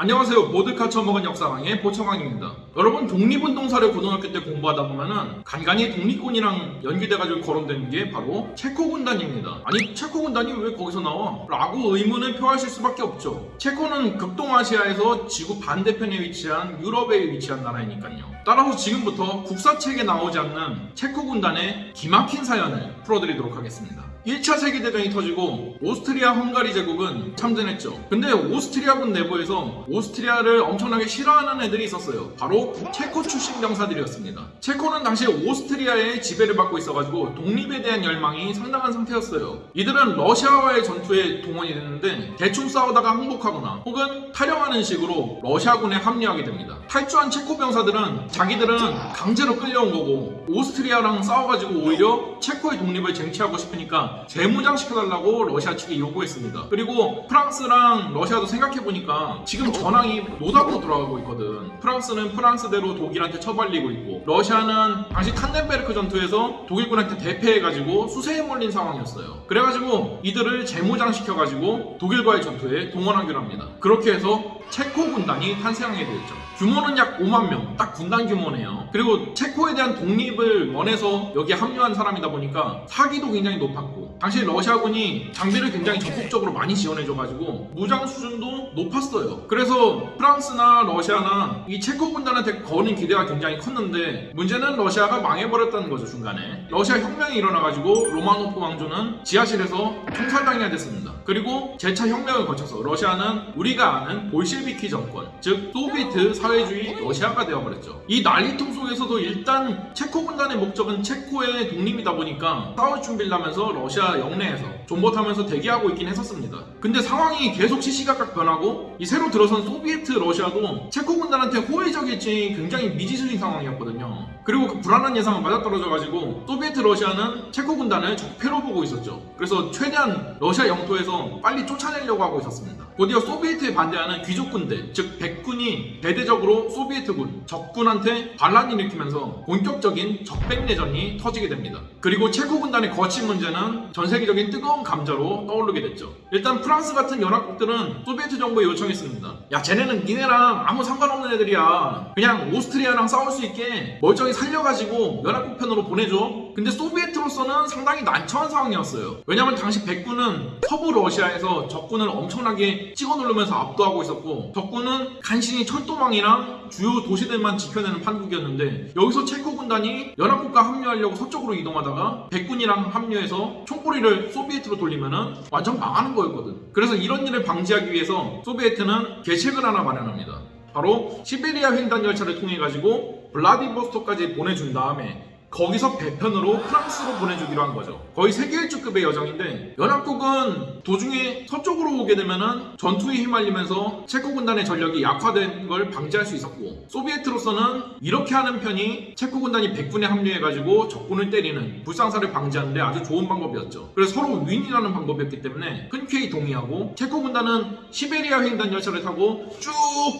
안녕하세요. 보드카 처먹은 역사왕의 보청왕입니다. 여러분 독립운동사를 고등학교 때 공부하다 보면은 간간히 독립군이랑 연계돼가지고 거론되는 게 바로 체코 군단입니다. 아니 체코 군단이 왜 거기서 나와? 라고 의문을 표하실 수밖에 없죠. 체코는 극동아시아에서 지구 반대편에 위치한 유럽에 위치한 나라이니까요. 따라서 지금부터 국사책에 나오지 않는 체코 군단의 기막힌 사연을 풀어드리도록 하겠습니다. 1차 세계대전이 터지고 오스트리아 헝가리 제국은 참전했죠. 근데 오스트리아군 내부에서 오스트리아를 엄청나게 싫어하는 애들이 있었어요. 바로 체코 출신 병사들이었습니다. 체코는 당시 오스트리아의 지배를 받고 있어가지고 독립에 대한 열망이 상당한 상태였어요. 이들은 러시아와의 전투에 동원이 됐는데 대충 싸우다가 항복하거나 혹은 탈영하는 식으로 러시아군에 합류하게 됩니다. 탈주한 체코 병사들은 자기들은 강제로 끌려온 거고 오스트리아랑 싸워가지고 오히려 체코의 독립을 쟁취하고 싶으니까 재무장시켜달라고 러시아 측에 요구했습니다. 그리고 프랑스랑 러시아도 생각해보니까 지금 전황이 노답으로 돌아가고 있거든. 프랑스는 프랑스대로 독일한테 처발리고 있고 러시아는 당시 탄넨베르크 전투에서 독일군한테 대패해가지고 수세에 몰린 상황이었어요. 그래가지고 이들을 재무장시켜가지고 독일과의 전투에 동원하기로 합니다. 그렇게 해서 체코 군단이 탄생하게 되었죠. 규모는 약 5만 명, 딱 군단 규모네요. 그리고 체코에 대한 독립을 원해서 여기에 합류한 사람이다 보니까 사기도 굉장히 높았고, 당시 러시아군이 장비를 굉장히 적극적으로 많이 지원해줘가지고 무장 수준도 높았어요. 그래서 프랑스나 러시아나 이 체코 군단한테 거는 기대가 굉장히 컸는데 문제는 러시아가 망해버렸다는 거죠 중간에. 러시아 혁명이 일어나가지고 로마노프 왕조는 지하실에서 총살당하게 됐습니다. 그리고 재차 혁명을 거쳐서 러시아는 우리가 아는 볼셰비키 정권, 즉 소비에트 사회주의 러시아가 되어버렸죠. 이 난리통 속에서도 일단 체코 군단의 목적은 체코의 독립이다 보니까 싸울 준비를 하면서 러시아 영내에서 존버타면서 대기하고 있긴 했었습니다. 근데 상황이 계속 시시각각 변하고 이 새로 들어선 소비에트 러시아도 체코 군단한테 호의적일지 굉장히 미지수인 상황이었거든요. 그리고 그 불안한 예상은 맞아떨어져가지고 소비에트 러시아는 체코 군단을 적폐로 보고 있었죠. 그래서 최대한 러시아 영토에서 빨리 쫓아내려고 하고 있었습니다. 곧이어 소비에트에 반대하는 귀족군대, 즉 백군이 대대적으로 소비에트군, 적군한테 반란을 일으키면서 본격적인 적백내전이 터지게 됩니다. 그리고 체코 군단의 거취 문제는 전 세계적인 뜨거운 감자로 떠오르게 됐죠. 일단 프랑스 같은 연합국들은 소비에트 정부에 요청했습니다. 야, 쟤네는 니네랑 아무 상관없는 애들이야. 그냥 오스트리아랑 싸울 수 있게 멀쩡히 살려가지고 연합국 편으로 보내줘. 근데 소비에트로서는 상당히 난처한 상황이었어요. 왜냐면 당시 백군은 서부 러시아에서 적군을 엄청나게 찍어 누르면서 압도하고 있었고 적군은 간신히 철도망이랑 주요 도시들만 지켜내는 판국이었는데 여기서 체코 군단이 연합국과 합류하려고 서쪽으로 이동하다가 백군이랑 합류해서 총꼬리를 소비에트로 돌리면은 완전 망하는 거였거든. 그래서 이런 일을 방지하기 위해서 소비에트는 계책을 하나 마련합니다. 바로 시베리아 횡단 열차를 통해 가지고 블라디보스토크까지 보내준 다음에 거기서 배편으로 프랑스로 보내주기로 한 거죠. 거의 세계 일주급의 여정인데 연합국은 도중에 서쪽으로 오게 되면은 전투에 휘말리면서 체코 군단의 전력이 약화된 걸 방지할 수 있었고 소비에트로서는 이렇게 하는 편이 체코 군단이 백군에 합류해가지고 적군을 때리는 불상사를 방지하는데 아주 좋은 방법이었죠. 그래서 서로 윈윈하는 방법이었기 때문에 흔쾌히 동의하고 체코 군단은 시베리아 횡단 열차를 타고 쭉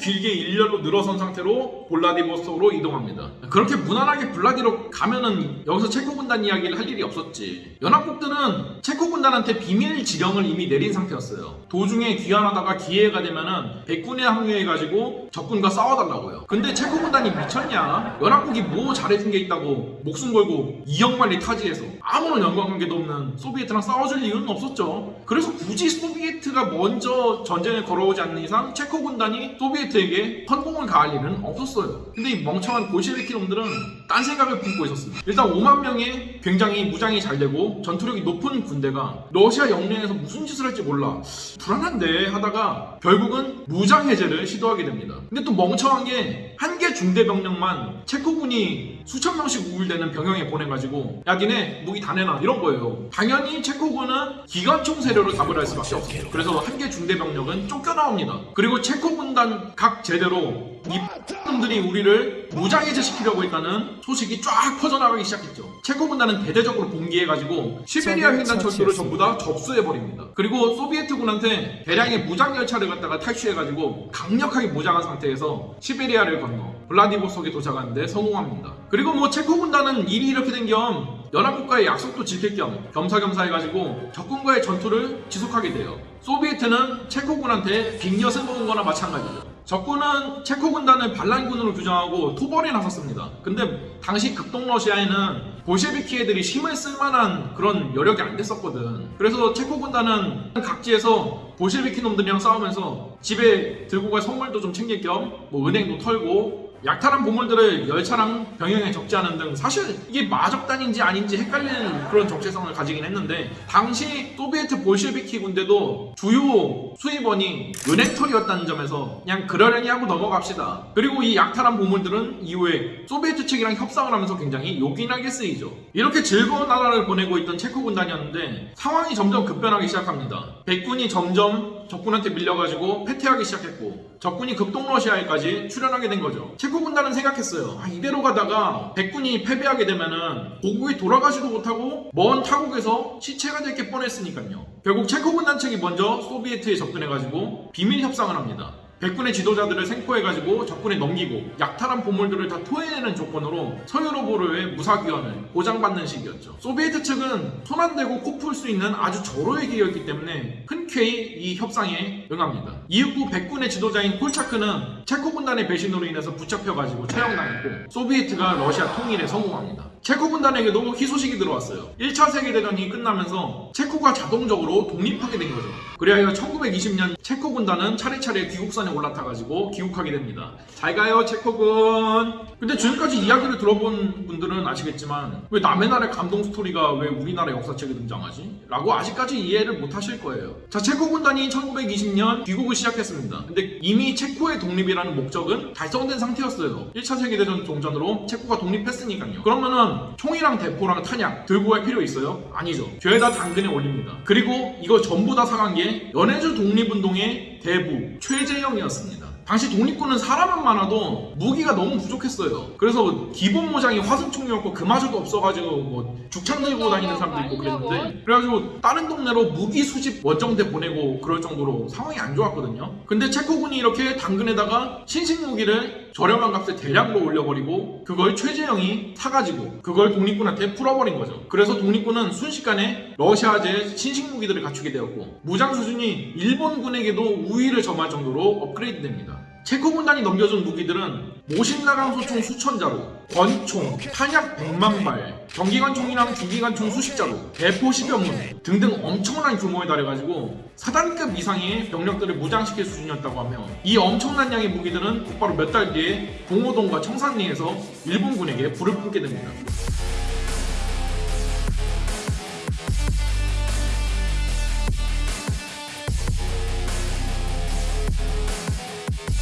길게 일렬로 늘어선 상태로 블라디보스토크로 이동합니다. 그렇게 무난하게 블라디로 가면 하면은 여기서 체코 군단 이야기를 할 일이 없었지. 연합국들은 체코 군단한테 비밀 지령을 이미 내린 상태였어요. 도중에 귀환하다가 기회가 되면은 백군에 합류해가지고 적군과 싸워달라고요. 근데 체코 군단이 미쳤냐? 연합국이 뭐 잘해준 게 있다고 목숨 걸고 이역만리 타지에서 아무런 연관관계도 없는 소비에트랑 싸워줄 이유는 없었죠. 그래서 굳이 소비에트가 먼저 전쟁을 걸어오지 않는 이상 체코 군단이 소비에트에게 선공을 가할 일은 없었어요. 근데 이 멍청한 볼셰비키 놈들은 딴 생각을 품고 있었습니다. 일단 5만 명의 굉장히 무장이 잘 되고 전투력이 높은 군대가 러시아 영내에서 무슨 짓을 할지 몰라 불안한데 하다가 결국은 무장 해제를 시도하게 됩니다. 근데 또 멍청한 게 한 개 중대 병력만 체코군이 수천 명씩 우울대는 병영에 보내가지고 야 니네 무기 다 내놔 이런 거예요. 당연히 체코군은 기관총 세 력을 답을 할 수밖에 없어요. 그래서 한 개 중대 병력은 쫓겨나옵니다. 그리고 체코 군단 각 제대로 이 놈들이 우리를 무장해제 시키려고 했다는 소식이 쫙 퍼져나가기 시작했죠. 체코 군단은 대대적으로 봉기해가지고 시베리아 횡단 철도를 전부 다 접수해버립니다. 그리고 소비에트 군한테 대량의 무장 열차를 갖다가 탈취해가지고 강력하게 무장한 상태에서 시베리아를 건너 블라디보스톡에 도착하는데 성공합니다. 그리고 뭐 체코 군단은 일이 이렇게 된겸 연합국과의 약속도 지킬 겸 겸사겸사 해가지고 적군과의 전투를 지속하게 돼요. 소비에트는 체코군한테 빅엿을 먹은 거나 마찬가지죠. 적군은 체코 군단을 반란군으로 규정하고 토벌에 나섰습니다. 근데 당시 극동 러시아에는 볼셰비키 애들이 힘을 쓸만한 그런 여력이 안 됐었거든. 그래서 체코 군단은 각지에서 볼셰비키 놈들이랑 싸우면서 집에 들고 갈 선물도 좀 챙길 겸 뭐 은행도 털고 약탈한 보물들을 열차랑 병영에 적재하는 등 사실 이게 마적단인지 아닌지 헷갈리는 그런 정체성을 가지긴 했는데 당시 소비에트 볼셰비키 군대도 주요 수입원이 은행털이었다는 점에서 그냥 그러려니 하고 넘어갑시다. 그리고 이 약탈한 보물들은 이후에 소비에트 측이랑 협상을 하면서 굉장히 요긴하게 쓰이죠. 이렇게 즐거운 나날을 보내고 있던 체코 군단이었는데 상황이 점점 급변하기 시작합니다. 백군이 점점 적군한테 밀려가지고 패퇴하기 시작했고 적군이 극동 러시아에까지 출현하게 된 거죠. 체코 군단은 생각했어요. 아, 이대로 가다가 백군이 패배하게 되면은 고국에 돌아가지도 못하고 먼 타국에서 시체가 될 게 뻔했으니까요. 결국 체코 군단 측이 먼저 소비에트에 접근해가지고 비밀 협상을 합니다. 백군의 지도자들을 생포해가지고 적군에 넘기고 약탈한 보물들을 다 토해내는 조건으로 서유럽으로의 무사귀환을 보장받는 식이었죠. 소비에트 측은 손 안 대고 코 풀 수 있는 아주 절호의 기회였기 때문에 흔쾌히 이 협상에 응합니다. 이후 백군의 지도자인 콜차크는 체코 군단의 배신으로 인해서 붙잡혀가지고 처형당했고 소비에트가 러시아 통일에 성공합니다. 체코 군단에게도 희소식이 들어왔어요. 1차 세계대전이 끝나면서 체코가 자동적으로 독립하게 된 거죠. 그리하여 1920년 체코 군단은 차례차례 귀국선에 올라타가지고 귀국하게 됩니다. 잘 가요, 체코군. 근데 지금까지 이야기를 들어본 분들은 아시겠지만 왜 남의 나라의 감동 스토리가 왜 우리나라 역사책에 등장하지? 라고 아직까지 이해를 못 하실 거예요. 자, 체코 군단이 1920년 귀국을 시작했습니다. 근데 이미 체코의 독립이라는 목적은 달성된 상태였어요. 1차 세계대전 동전으로 체코가 독립했으니까요. 그러면은 총이랑 대포랑 탄약 들고 갈 필요 있어요? 아니죠. 죄다 당근에 올립니다. 그리고 이거 전부 다 사간 게 연해주 독립운동의 대부 최재형이었습니다. 당시 독립군은 사람은 많아도 무기가 너무 부족했어요. 그래서 기본 모장이 화승총이었고 그마저도 없어가지고 뭐 죽창 들고 다니는 사람도 있고 그랬는데 그래가지고 다른 동네로 무기 수집 원정대 보내고 그럴 정도로 상황이 안 좋았거든요. 근데 체코군이 이렇게 당근에다가 신식 무기를 저렴한 값에 대량으로 올려버리고 그걸 최재형이 사가지고 그걸 독립군한테 풀어버린 거죠. 그래서 독립군은 순식간에 러시아제 신식 무기들을 갖추게 되었고 무장 수준이 일본군에게도 우위를 점할 정도로 업그레이드 됩니다. 체코 군단이 넘겨준 무기들은 모신나강 소총 수천 자루, 권총, 탄약 100만 발, 경기관총이랑 중기관총 수십 자루, 대포 10여 문 등등 엄청난 규모에 달해가지고 사단급 이상의 병력들을 무장시킬 수준이었다고 하며 이 엄청난 양의 무기들은 곧바로 몇 달 뒤에 봉오동과 청산리에서 일본군에게 불을 뿜게 됩니다.